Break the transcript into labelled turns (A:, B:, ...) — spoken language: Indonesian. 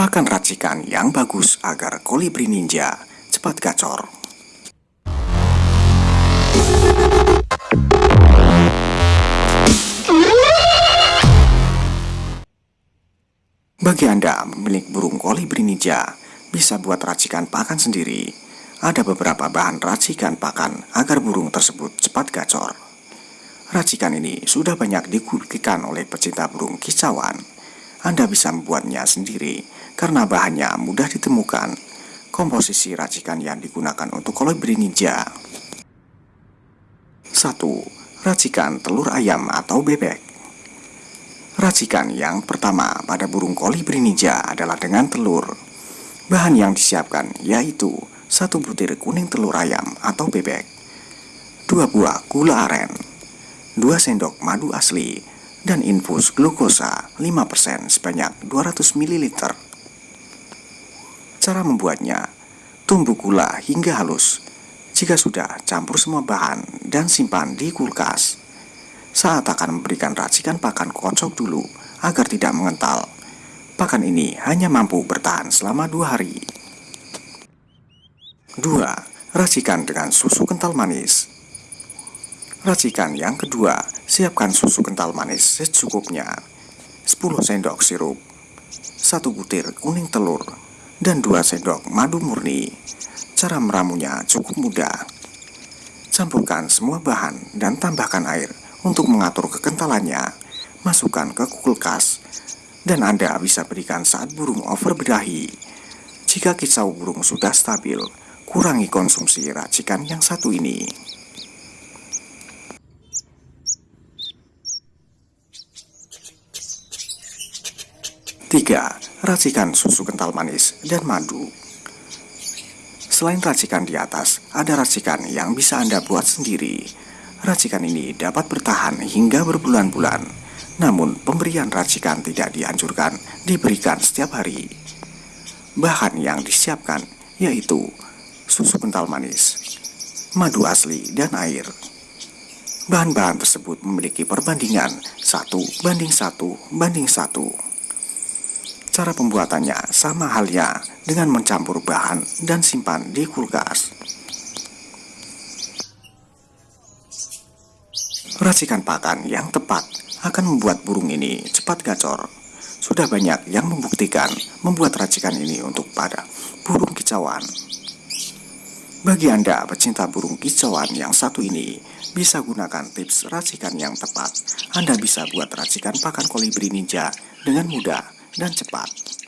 A: pakan racikan yang bagus agar kolibri ninja cepat gacor. Bagi Anda memiliki burung kolibri ninja, bisa buat racikan pakan sendiri. Ada beberapa bahan racikan pakan agar burung tersebut cepat gacor. Racikan ini sudah banyak digunakan oleh pecinta burung kicauan. Anda bisa membuatnya sendiri karena bahannya mudah ditemukan. Komposisi racikan yang digunakan untuk kolibri ninja 1. Racikan telur ayam atau bebek Racikan yang pertama pada burung kolibri ninja adalah dengan telur Bahan yang disiapkan yaitu satu butir kuning telur ayam atau bebek dua buah gula aren 2 sendok madu asli dan infus glukosa 5% sebanyak 200 ml Cara membuatnya, tumbuk gula hingga halus. Jika sudah, campur semua bahan dan simpan di kulkas. Saat akan memberikan racikan pakan kocok dulu agar tidak mengental. Pakan ini hanya mampu bertahan selama dua hari. 2. Racikan dengan susu kental manis. Racikan yang kedua, siapkan susu kental manis secukupnya. 10 sendok sirup, 1 butir kuning telur, dan 2 sendok madu murni. Cara meramunya cukup mudah. Campurkan semua bahan dan tambahkan air untuk mengatur kekentalannya. Masukkan ke kulkas dan Anda bisa berikan saat burung over berahi. Jika kicau burung sudah stabil, kurangi konsumsi racikan yang satu ini. 3. Racikan susu kental manis dan madu. Selain racikan di atas, ada racikan yang bisa Anda buat sendiri. Racikan ini dapat bertahan hingga berbulan-bulan. Namun pemberian racikan tidak dianjurkan diberikan setiap hari. Bahan yang disiapkan yaitu susu kental manis, madu asli, dan air. Bahan-bahan tersebut memiliki perbandingan 1 banding 1 banding 1 Cara pembuatannya sama halnya dengan mencampur bahan dan simpan di kulkas. Racikan pakan yang tepat akan membuat burung ini cepat gacor. Sudah banyak yang membuktikan membuat racikan ini untuk pada burung kicauan. Bagi Anda pecinta burung kicauan yang satu ini, bisa gunakan tips racikan yang tepat. Anda bisa buat racikan pakan kolibri ninja dengan mudah dan cepat.